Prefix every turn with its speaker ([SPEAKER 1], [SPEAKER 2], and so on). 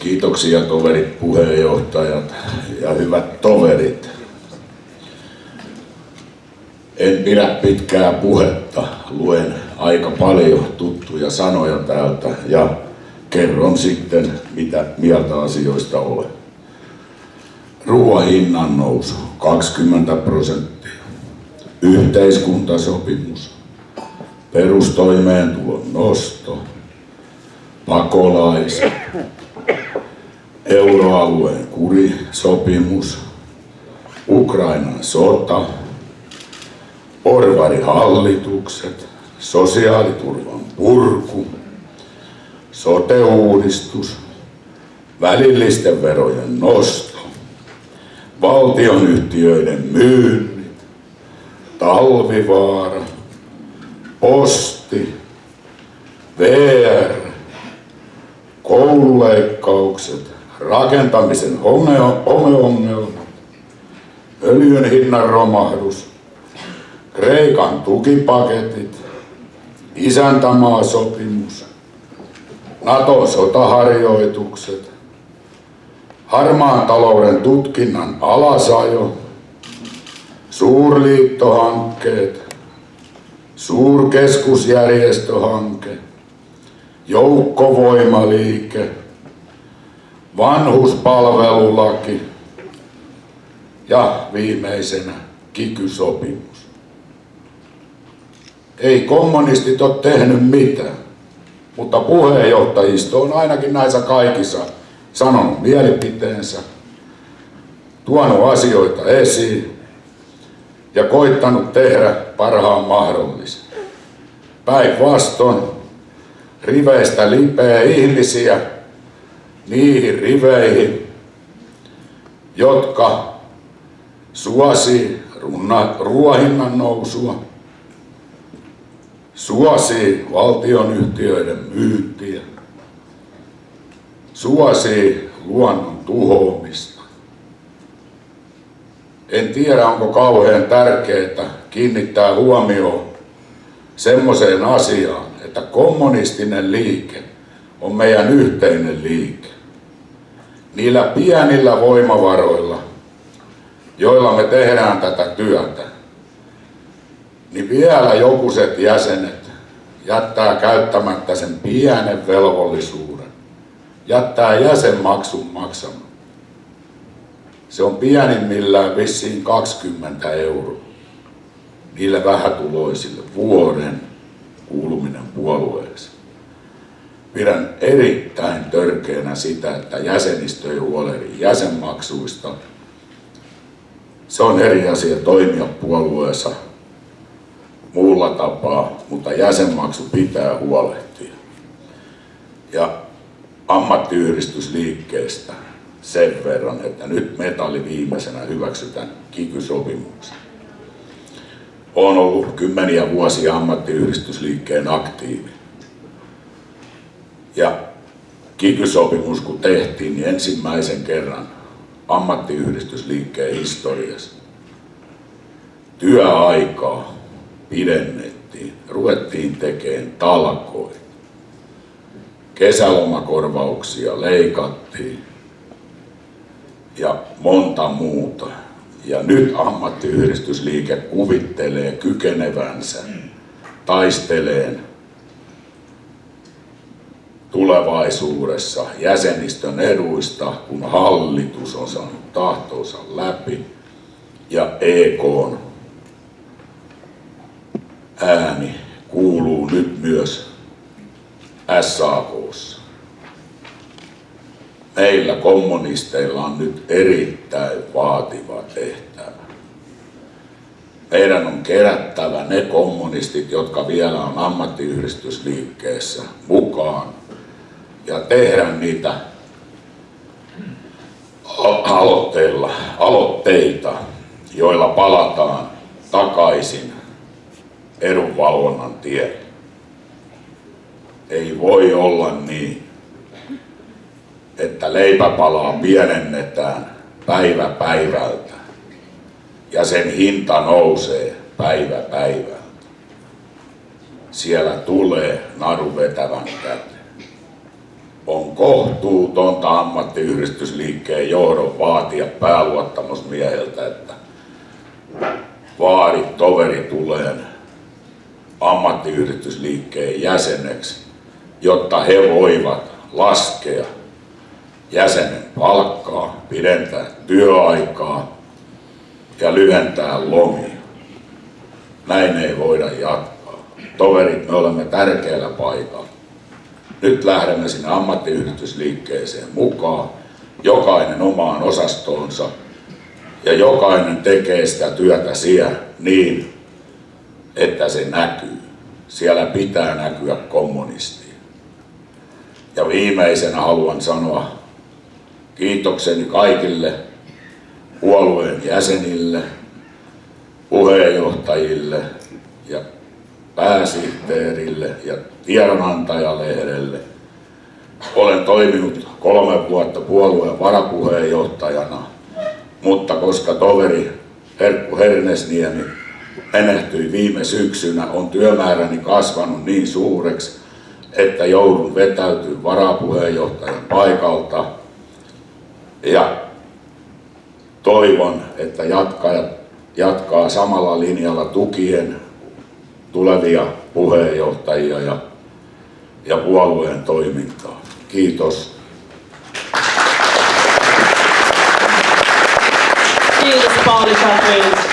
[SPEAKER 1] Kiitoksia toverit, puheenjohtajat ja hyvät toverit. En pidä pitkää puhetta, luen aika paljon tuttuja sanoja täältä ja kerron sitten, mitä mieltä asioista olen. Ruoan hinnan nousu 20 prosenttia, yhteiskuntasopimus, perustoimeentulon nosto, pakolaiset, euroalueen kurisopimus, Ukrainan sota, porvarihallitukset, sosiaaliturvan purku, sote-uudistus, välillisten verojen nosto, valtionyhtiöiden myynnit, talvivaara, posti, VR, koululeikkaukset, rakentamisen homeongelmat, öljyn hinnan romahdus, Kreikan tukipaketit, isäntämaasopimus, Naton sotaharjoitukset, harmaan talouden tutkinnan alasajo, suurliittohankkeet, suurkeskusjärjestöhanke, joukkovoimaliike, vanhuspalvelulaki ja viimeisenä kikysopimus. Ei kommunistit ole tehnyt mitään, mutta puheenjohtajisto on ainakin näissä kaikissa sanonut mielipiteensä, tuonut asioita esiin ja koittanut tehdä parhaan mahdollisen. Päinvastoin riveistä lipeää ihmisiä niihin riveihin, jotka suosii ruohinnan nousua, suosii valtionyhtiöiden myyntiä, suosii luonnon tuhoamista. En tiedä, onko kauhean tärkeää kiinnittää huomioon semmoiseen asiaan, että kommunistinen liike on meidän yhteinen liike. Niillä pienillä voimavaroilla, joilla me tehdään tätä työtä, niin vielä jokuset jäsenet jättää käyttämättä sen pienen velvollisuuden, jättää jäsenmaksun maksamatta. Se on pienimmillään vissiin 20 euroa niille vähätuloisille vuoden kuuluminen puolueeseen. Pidän erittäin törkeänä sitä, että jäsenistö ei huolehdi jäsenmaksuista. Se on eri asia toimia puolueessa muulla tapaa, mutta jäsenmaksu pitää huolehtia. Ja ammattiyhdistysliikkeestä sen verran, että nyt metalli viimeisenä hyväksytään kikysopimuksen. Olen ollut kymmeniä vuosia ammattiyhdistysliikkeen aktiivi. Ja kikysopimus kun tehtiin, niin ensimmäisen kerran ammattiyhdistysliikkeen historiassa työaikaa pidennettiin, ruvettiin tekemään talkoita. Kesälomakorvauksia leikattiin ja monta muuta. Ja nyt ammattiyhdistysliike kuvittelee kykenevänsä taisteleen tulevaisuudessa jäsenistön eduista, kun hallitus on saanut tahtonsa läpi ja EK on ääni kuuluu nyt myös SAKssa. Meillä kommunisteilla on nyt erittäin vaativa tehtävä. Meidän on kerättävä ne kommunistit, jotka vielä on ammattiyhdistysliikkeessä mukaan ja tehdä niitä aloitteilla, aloitteita, joilla palataan takaisin edunvalvonnan tielle. Ei voi olla niin, että leipäpalaa pienennetään päivä päivältä ja sen hinta nousee päivä päivältä. Siellä tulee naru vetävän käteen. On kohtuutonta ammattiyhdistysliikkeen johdon vaatia pääluottamusmieheltä, että vaadi toveri tuleen ammattiyhdistysliikkeen jäseneksi, jotta he voivat laskea jäsenen palkkaa, pidentää työaikaa ja lyhentää lomia. Näin ei voida jatkaa. Toverit, me olemme tärkeällä paikalla. Nyt lähdemme sinne ammattiyhdistysliikkeeseen mukaan, jokainen omaan osastoonsa ja jokainen tekee sitä työtä siellä niin, että se näkyy. Siellä pitää näkyä kommunistia. Ja viimeisenä haluan sanoa kiitokseni kaikille puolueen jäsenille, puheenjohtajille pääsihteerille ja tiedonantajalehdelle. Olen toiminut kolme vuotta puolueen varapuheenjohtajana, mutta koska toveri Herkku Hernesniemi menehtyi viime syksynä, on työmääräni kasvanut niin suureksi, että joudun vetäytyä varapuheenjohtajan paikalta. Ja toivon, että jatkaa, jatkaa samalla linjalla tukien tulevia puheenjohtajia ja, ja puolueen toimintaa. Kiitos.
[SPEAKER 2] Kiitos Pauli Katrin.